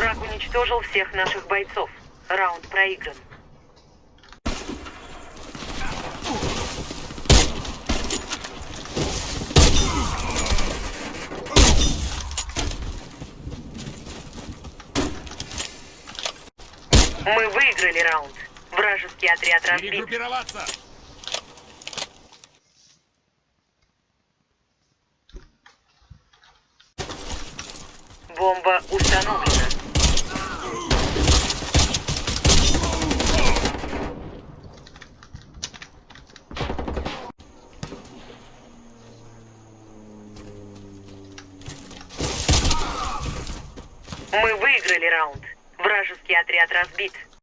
уничтожил всех наших бойцов. Раунд проигран. Мы выиграли раунд. Вражеский отряд разбит. Перегруппироваться! Бомба установлена. Мы выиграли раунд. Вражеский отряд разбит.